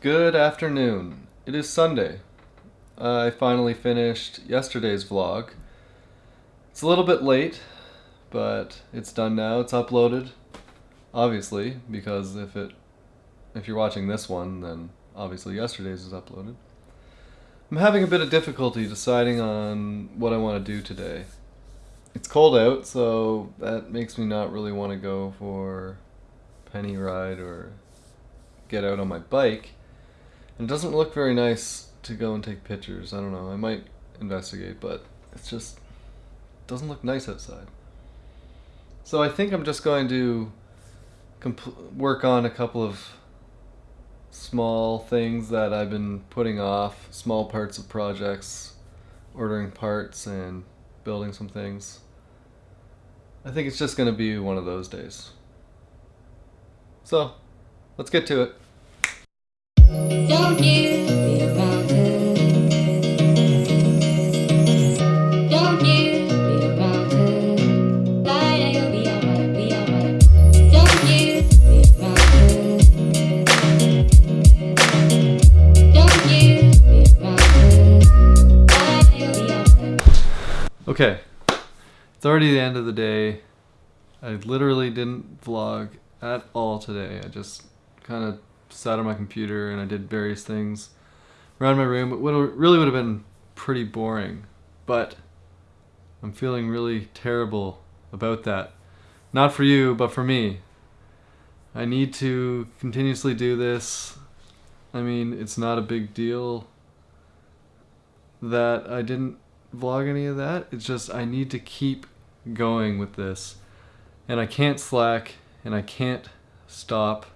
Good afternoon. It is Sunday. I finally finished yesterday's vlog. It's a little bit late, but it's done now. It's uploaded, obviously, because if it if you're watching this one, then obviously yesterday's is uploaded. I'm having a bit of difficulty deciding on what I want to do today. It's cold out, so that makes me not really want to go for penny ride or get out on my bike. It doesn't look very nice to go and take pictures. I don't know. I might investigate, but it's just doesn't look nice outside. So I think I'm just going to work on a couple of small things that I've been putting off, small parts of projects, ordering parts and building some things. I think it's just going to be one of those days. So, let's get to it. Okay. It's already the end of the day. I literally didn't vlog at all today. I just kind of sat on my computer and I did various things around my room. It would really would have been pretty boring, but I'm feeling really terrible about that. Not for you, but for me. I need to continuously do this. I mean, it's not a big deal that I didn't vlog any of that. It's just I need to keep going with this. And I can't slack and I can't stop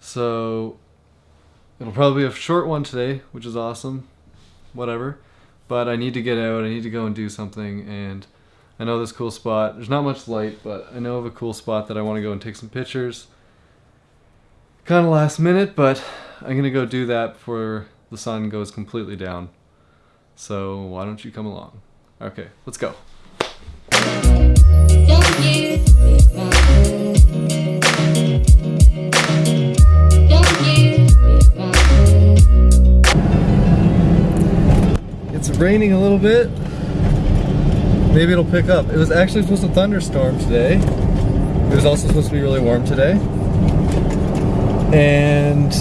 so it'll probably be a short one today, which is awesome. Whatever. But I need to get out. I need to go and do something. And I know this cool spot. There's not much light, but I know of a cool spot that I want to go and take some pictures. Kind of last minute, but I'm going to go do that before the sun goes completely down. So why don't you come along? Okay, let's go. Raining a little bit. Maybe it'll pick up. It was actually supposed to thunderstorm today. It was also supposed to be really warm today. And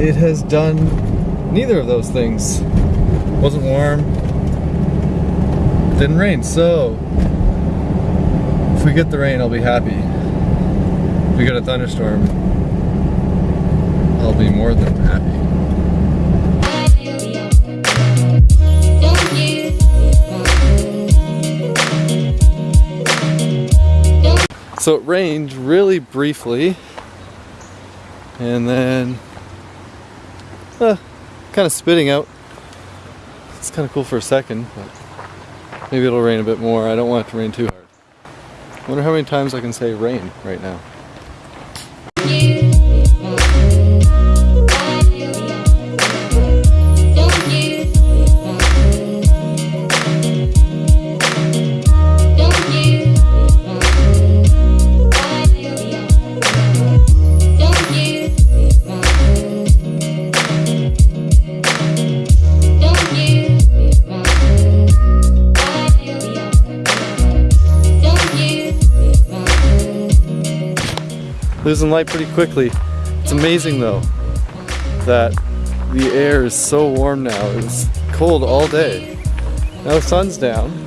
it has done neither of those things. Wasn't warm, didn't rain. So if we get the rain, I'll be happy. If we get a thunderstorm, I'll be more than happy. So it rained really briefly and then uh, kind of spitting out. It's kind of cool for a second, but maybe it'll rain a bit more. I don't want it to rain too hard. I wonder how many times I can say rain right now. Losing light pretty quickly. It's amazing though that the air is so warm now. It was cold all day. Now the sun's down.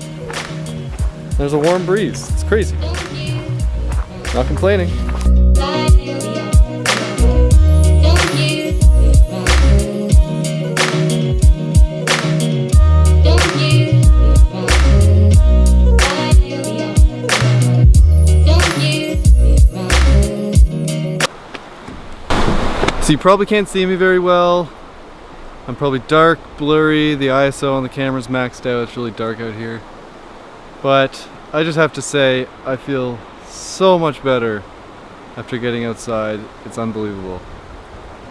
There's a warm breeze. It's crazy. Not complaining. So you probably can't see me very well. I'm probably dark, blurry, the ISO on the camera's maxed out, it's really dark out here. But I just have to say, I feel so much better after getting outside. It's unbelievable.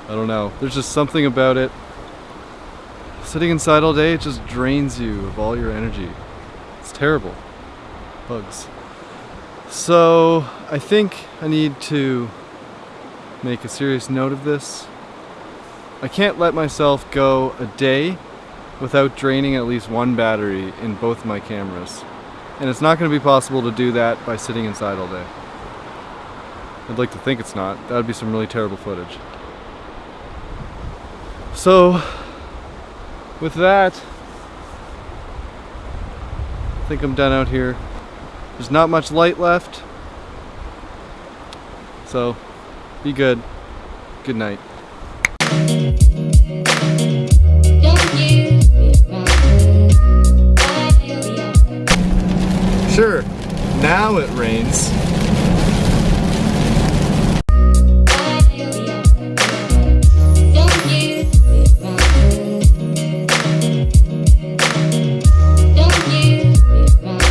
I don't know, there's just something about it. Sitting inside all day, it just drains you of all your energy. It's terrible. Bugs. So I think I need to make a serious note of this I can't let myself go a day without draining at least one battery in both my cameras. And it's not going to be possible to do that by sitting inside all day. I'd like to think it's not. That would be some really terrible footage. So, with that, I think I'm done out here. There's not much light left. So, be good. Good night. Sure, now it rains.